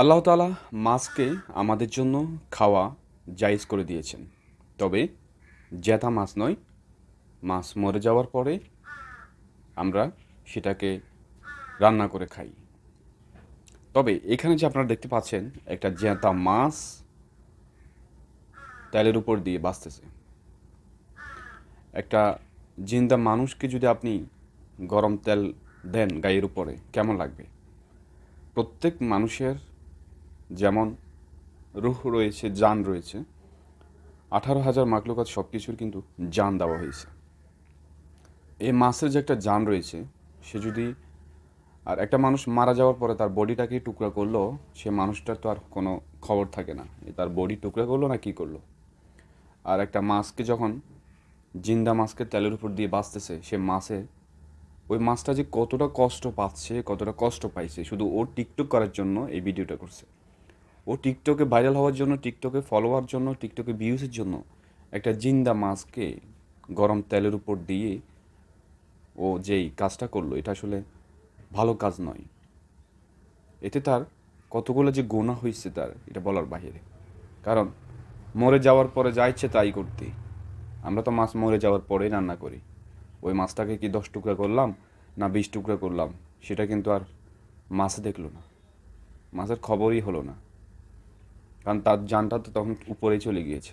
আল্লাহ তালা মাছকে আমাদের জন্য খাওয়া জায়েজ করে দিয়েছেন। তবে জ্যাঠা মাছ নয়, মাছ মরে যাওয়ার পরে আমরা সেটাকে রান্না করে খাই। তবে এখানে যে আপনারা দেখতে পাচ্ছেন, একটা জ্যাঁতা মাছ তেলের উপর দিয়ে বাঁচতেছে। একটা জিন্দা মানুষকে যদি আপনি গরম তেল দেন গায়ের উপরে, কেমন লাগবে? প্রত্যেক মানুষের যেমন রুহ রয়েছে জান রয়েছে। আঠারো হাজার মাকলুকাত সব কিছুর কিন্তু জান দেওয়া হয়েছে। এই মাছের যে একটা জান রয়েছে, সে যদি আর একটা মানুষ মারা যাওয়ার পরে তার বডিটাকে টুকরা করল, সে মানুষটার তো আর কোনো খবর থাকে না তার বডি টুকরা করল না কি করল। আর একটা মাছকে যখন জিন্দা মাছকে তেলের উপর দিয়ে বাঁচতেছে, সে মাছে ওই মাছটা যে কতটা কষ্ট পাচ্ছে, কতটা কষ্ট পাইছে, শুধু ও টিকটক করার জন্য এই ভিডিওটা করছে। ও টিকটকে ভাইরাল হওয়ার জন্য, টিকটকে ফলোয়ার জন্য, টিকটকে ভিউজের জন্য একটা জিন্দা মাছকে গরম তেলের উপর দিয়ে ও যেই কাজটা করল, এটা আসলে ভালো কাজ নয়। এতে তার কতগুলো যে গোনা হয়েছে তার, এটা বলার বাহিরে। কারণ, মরে যাওয়ার পরে যা ইচ্ছে তাই করতে আমরা তো মাছ মরে যাওয়ার পরেই রান্না করি। ওই মাছটাকে কি দশ টুকরা করলাম না বিশ টুকরা করলাম, সেটা কিন্তু আর মাছ দেখল না। মাছের খবরই হলো না। কারণ তার যানটা তো তখন উপরেই চলে গিয়েছে।